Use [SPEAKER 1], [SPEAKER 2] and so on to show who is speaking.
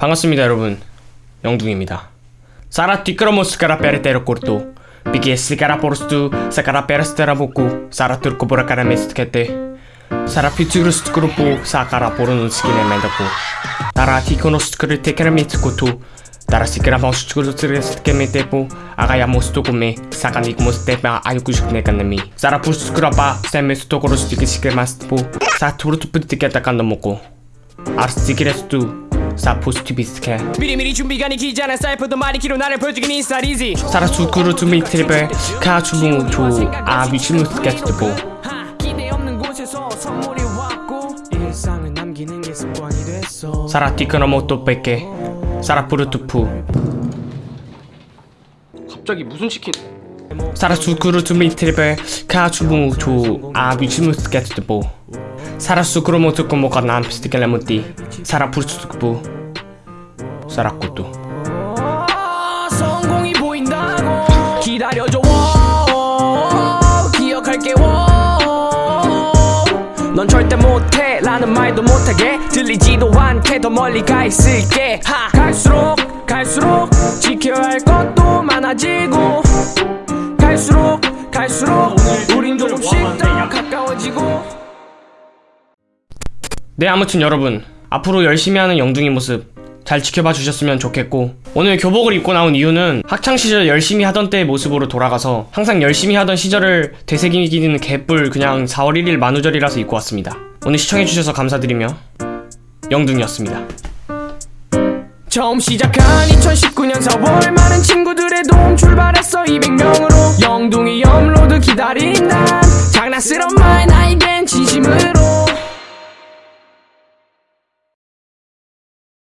[SPEAKER 1] 반갑습니다 여러분 영둥입니다 ticromo scarapere tero corto Perché scaraporostu scarapere stera boku Sarà turco bora caramestkete Sarà più tigro scrupo Sakara porono skine mendapo Tara tikono skru tekere mitsukotu Tara sikra moskuru tsirske metepo Agaya mostokome Saka nik mostepa ayukushik nekanami Sarà pu skrapa Seme stokoro stike sikre mastipo Sa turutu putiketa kandomoko 아르스 티키레스투 사포스티비스케.
[SPEAKER 2] 미리미리 준비가 니기잖아 사이퍼도 많이 길어 나를 보여주긴 인스타리지
[SPEAKER 1] 사라수쿠르 투미트리베 카추무투 아비치무스케트보.
[SPEAKER 2] 하, 기대 없는 곳에서 선물이 왔고 일상을 남기는 게 습관이 됐어.
[SPEAKER 1] 사라 티크노모토베케 사라 푸르투푸.
[SPEAKER 3] 갑자기 무슨 치킨?
[SPEAKER 1] 사라수쿠르 투미트리베 카추무투 아비치무스케트보. 사라수쿠르모투코모가 남피스티켈레무띠 사라푸르투쿠부 사라쿠투
[SPEAKER 2] 아, 성공이 보인다고 기다려줘. 워, 기억할게 워. 넌 절대 못해. 라는 말도 못하게. 들리지도 않게 더 멀리 가 있을게. 하, 갈수록 갈수록 지켜야 할 것도 많아지고. 갈수록 갈수록 우린 조금씩 더 가까워지고.
[SPEAKER 1] 네 아무튼 여러분 앞으로 열심히 하는 영둥이 모습 잘 지켜봐 주셨으면 좋겠고 오늘 교복을 입고 나온 이유는 학창시절 열심히 하던 때의 모습으로 돌아가서 항상 열심히 하던 시절을 되새기는 개뿔 그냥 4월 1일 만우절이라서 입고 왔습니다. 오늘 시청해주셔서 감사드리며 영둥이었습니다.
[SPEAKER 2] 처음 시작한 2019년 4월 많은 친구들의 도움 출발했어 200명으로. 영둥이 업로드 기다린 난 장난스러운 말 나에겐 진심으로